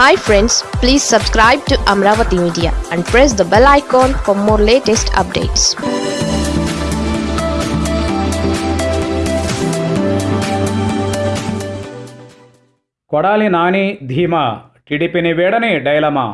Hi friends please subscribe to Amaravati media and press the bell icon for more latest updates Kodali Nani ధీమా టీడీపీని వేడని dilemma?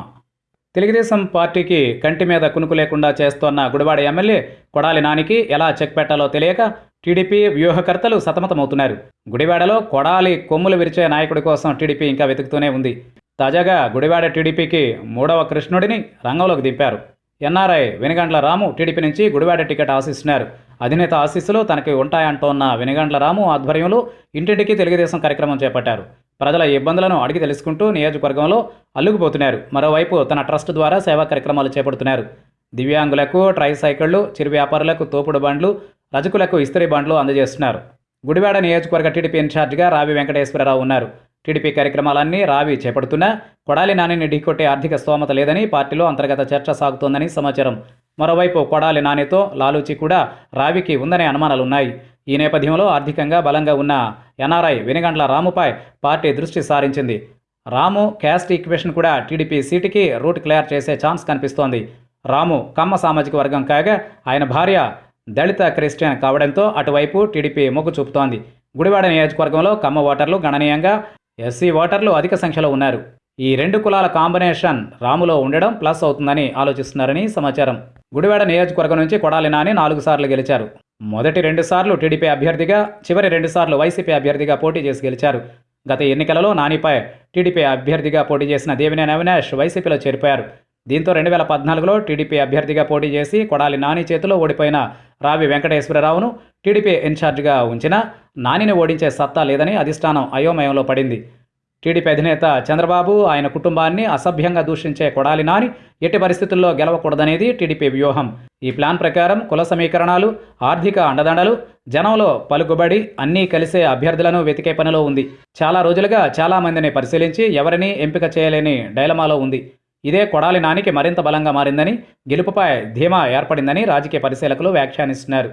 Telugu Desam పార్టీకి కంటి మీద కునుకు లేకుండా చేస్తోన్న గుడివాడ ఎమ్మెల్యే కొడాలి నానికి ఎలా చెక్ పెట్టాలో తెలియక టీడీపీ వ్యూహకర్తలు సతమతమవుతున్నారు. గుడివాడలో కొడాలి కొమ్ములు విరిచే నాయకుడి కోసం టీడీపీ ఇంకా వెతుకుతూనే ఉంది. తాజాగా గుడివాడ టీడీపీకి మూడవ కృష్ణుడిని రంగంలోకి దింపారు. ఎన్ఆర్ఐ వెనుగండ్ల రాము టీడీపీ నుంచి గుడివాడ టికెట్ ఆశిస్తున్నారు అధినేత ఆశీస్సులు తనకి ఉంటాయంటోన్న వెనుగండ్ల రాము ఆధ్వర్యంలో ఇంటింటికి తెలుగుదేశం కార్యక్రమం చేపట్టారు. ప్రజల ఇబ్బందులను అడిగి తెలుసుకుంటూ నియోజకవర్గంలో అల్లుకుపోతున్నారు. మరోవైపు తన ట్రస్ట్ ద్వారా సేవా కార్యక్రమాలు చేపడుతున్నారు. దివ్యాంగులకు ట్రైసైకిళ్ళు చిరు వ్యాపారులకు తోపుడు బండ్లు రజకులకు ఇస్త్రీ బండ్లు అందజేస్తున్నారు. గుడివాడ నియోజకవర్గ టీడీపీ ఇన్ఛార్జిగా రావి వెంకటేశ్వరరావు ఉన్నారు. టీడీపీ కార్యక్రమాలన్నీ రావి చేపడుతున్నా కొడాలి నానిని ఢీకొట్టే ఆర్థిక స్తోమత లేదని పార్టీలో అంతర్గత చర్చ సాగుతోందని సమాచారం. మరోవైపు కొడాలి నానితో లాలూచి కూడా రావికి ఉందనే అనుమానాలున్నాయి. ఈ నేపథ్యంలో ఆర్థికంగా బలంగా ఉన్న ఎన్ఆర్ఐ వెనుగండ్ల రాముపై పార్టీ దృష్టి సారించింది. రాము క్యాస్ట్ ఈక్వేషన్ కూడా టీడీపీ సీటుకి రూట్ క్లియర్ చేసే ఛాన్స్ కనిపిస్తోంది. రాము కమ్మ సామాజిక వర్గం కాగా ఆయన భార్య దళిత క్రిస్టియన్ కావడంతో అటువైపు టీడీపీ మొగ్గు చూపుతోంది. గుడివాడ నియోజకవర్గంలో కమ్మ ఓటర్లు గణనీయంగా ఎస్సీ ఓటర్లు అధిక సంఖ్యలో ఉన్నారు. ఈ రెండు కులాల కాంబినేషన్ రాములో ఉండడం ప్లస్ అవుతుందని ఆలోచిస్తున్నారని సమాచారం. గుడివాడ నియోజకవర్గం నుంచి కొడాలి నాని నాలుగు సార్లు గెలిచారు. మొదటి రెండు సార్లు టీడీపీ అభ్యర్థిగా చివరి రెండు సార్లు వైసీపీ అభ్యర్థిగా పోటీ చేసి గెలిచారు. గత ఎన్నికలలో నానిపై టీడీపీ అభ్యర్థిగా పోటీ చేసిన దేవినేని అవినాష్ వైసీపీలో చేరిపోయారు. దీంతో రెండు వేల పద్నాలుగులో టీడీపీ అభ్యర్థిగా పోటీ చేసి కొడాలి నాని చేతిలో ఓడిపోయిన రావి వెంకటేశ్వరరావును టీడీపీ ఇన్ఛార్జిగా ఉంచినా నానిని ఓడించే సత్తా లేదని అధిష్టానం అయోమయంలో పడింది. టీడీపీ అధినేత చంద్రబాబు ఆయన కుటుంబాన్ని అసభ్యంగా దూషించే కొడాలి నాని ఎట్టి పరిస్థితుల్లో గెలవకూడదనేది టీడీపీ వ్యూహం. ఈ ప్లాన్ ప్రకారం కుల సమీకరణాలు ఆర్థిక అండదండలు జనంలో పలుకుబడి అన్నీ కలిసే అభ్యర్థులను వెతికే పనిలో ఉంది. చాలా రోజులుగా చాలా మందిని పరిశీలించి ఎవరిని ఎంపిక చేయలేని డైలమాలో ఉంది. ఇదే కొడాలి నానికి మరింత బలంగా మారిందని గెలుపుపై ధీమా ఏర్పడిందని రాజకీయ పరిశీలకులు వ్యాఖ్యానిస్తున్నారు.